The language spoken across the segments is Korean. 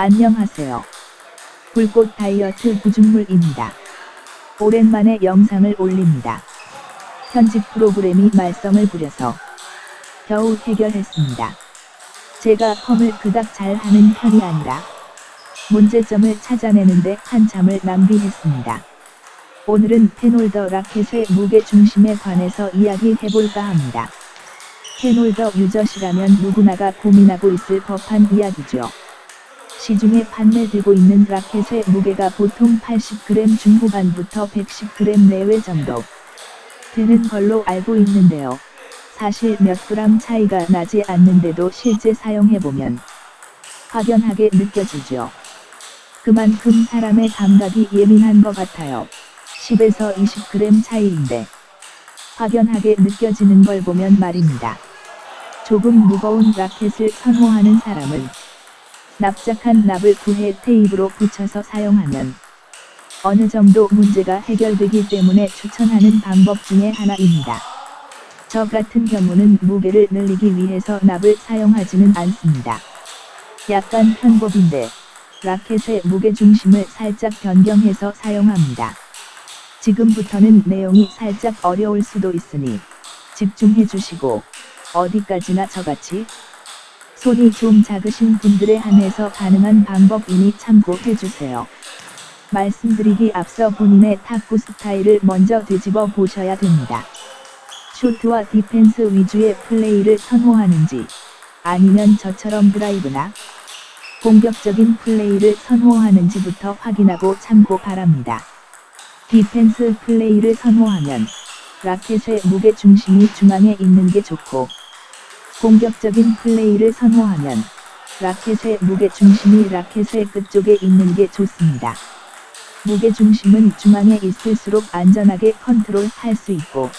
안녕하세요. 불꽃 다이어트 구중물입니다. 오랜만에 영상을 올립니다. 편집 프로그램이 말썽을 부려서 겨우 해결했습니다. 제가 컴을 그닥 잘하는 편이 아니라 문제점을 찾아내는데 한참을 낭비했습니다. 오늘은 페놀더 라켓의 무게 중심에 관해서 이야기해볼까 합니다. 페놀더 유저시라면 누구나가 고민하고 있을 법한 이야기죠. 시중에 판매되고 있는 라켓의 무게가 보통 80g 중후반부터 110g 내외 정도 되는 걸로 알고 있는데요. 사실 몇 그램 차이가 나지 않는데도 실제 사용해보면 확연하게 느껴지죠. 그만큼 사람의 감각이 예민한 것 같아요. 10에서 20g 차이인데 확연하게 느껴지는 걸 보면 말입니다. 조금 무거운 라켓을 선호하는 사람은 납작한 납을 구해 테이프로 붙여서 사용하면 어느 정도 문제가 해결되기 때문에 추천하는 방법 중에 하나입니다. 저 같은 경우는 무게를 늘리기 위해서 납을 사용하지는 않습니다. 약간 편법인데 라켓의 무게 중심을 살짝 변경해서 사용합니다. 지금부터는 내용이 살짝 어려울 수도 있으니 집중해 주시고 어디까지나 저같이 손이 좀 작으신 분들에 한해서 가능한 방법이니 참고해 주세요. 말씀드리기 앞서 본인의 탁구 스타일을 먼저 되짚어 보셔야 됩니다. 쇼트와 디펜스 위주의 플레이를 선호하는지 아니면 저처럼 드라이브나 공격적인 플레이를 선호하는지부터 확인하고 참고 바랍니다. 디펜스 플레이를 선호하면 라켓의 무게 중심이 중앙에 있는 게 좋고 공격적인 플레이를 선호하면 라켓의 무게 중심이 라켓의 끝쪽에 있는 게 좋습니다. 무게 중심은 중앙에 있을수록 안전하게 컨트롤할 수 있고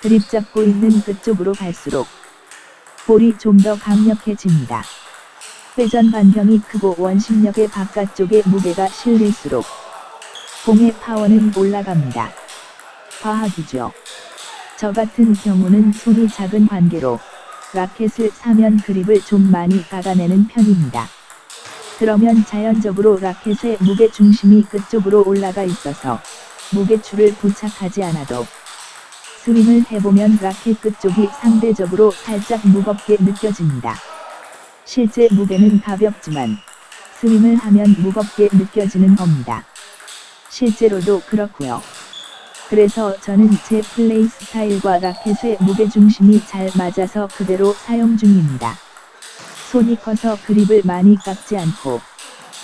그립 잡고 있는 끝쪽으로 갈수록 볼이 좀 더 강력해집니다. 회전 반경이 크고 원심력의 바깥쪽에 무게가 실릴수록 공의 파워는 올라갑니다. 과학이죠. 저 같은 경우는 손이 작은 관계로 라켓을 사면 그립을 좀 많이 깎아내는 편입니다. 그러면 자연적으로 라켓의 무게 중심이 끝쪽으로 올라가 있어서 무게줄을 부착하지 않아도 스윙을 해보면 라켓 끝쪽이 상대적으로 살짝 무겁게 느껴집니다. 실제 무게는 가볍지만 스윙을 하면 무겁게 느껴지는 겁니다. 실제로도 그렇고요. 그래서 저는 제 플레이 스타일과 라켓의 무게중심이 잘 맞아서 그대로 사용 중입니다. 손이 커서 그립을 많이 깎지 않고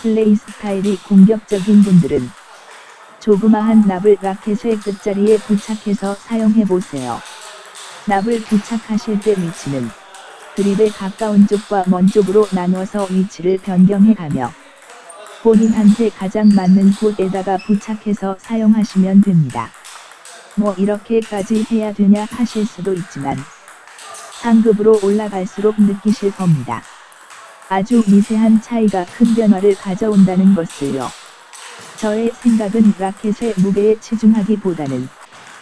플레이 스타일이 공격적인 분들은 조그마한 납을 라켓의 끝자리에 부착해서 사용해보세요. 납을 부착하실 때 위치는 그립에 가까운 쪽과 먼 쪽으로 나누어서 위치를 변경해가며 본인한테 가장 맞는 곳에다가 부착해서 사용하시면 됩니다. 뭐 이렇게까지 해야 되냐 하실 수도 있지만 상급으로 올라갈수록 느끼실 겁니다. 아주 미세한 차이가 큰 변화를 가져온다는 것을요. 저의 생각은 라켓의 무게에 치중하기보다는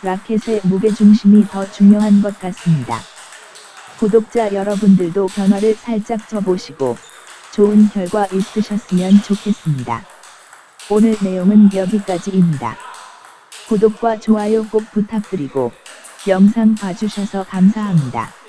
라켓의 무게중심이 더 중요한 것 같습니다. 구독자 여러분들도 변화를 살짝 줘보시고 좋은 결과 있으셨으면 좋겠습니다. 오늘 내용은 여기까지입니다. 구독과 좋아요 꼭 부탁드리고 영상 봐주셔서 감사합니다.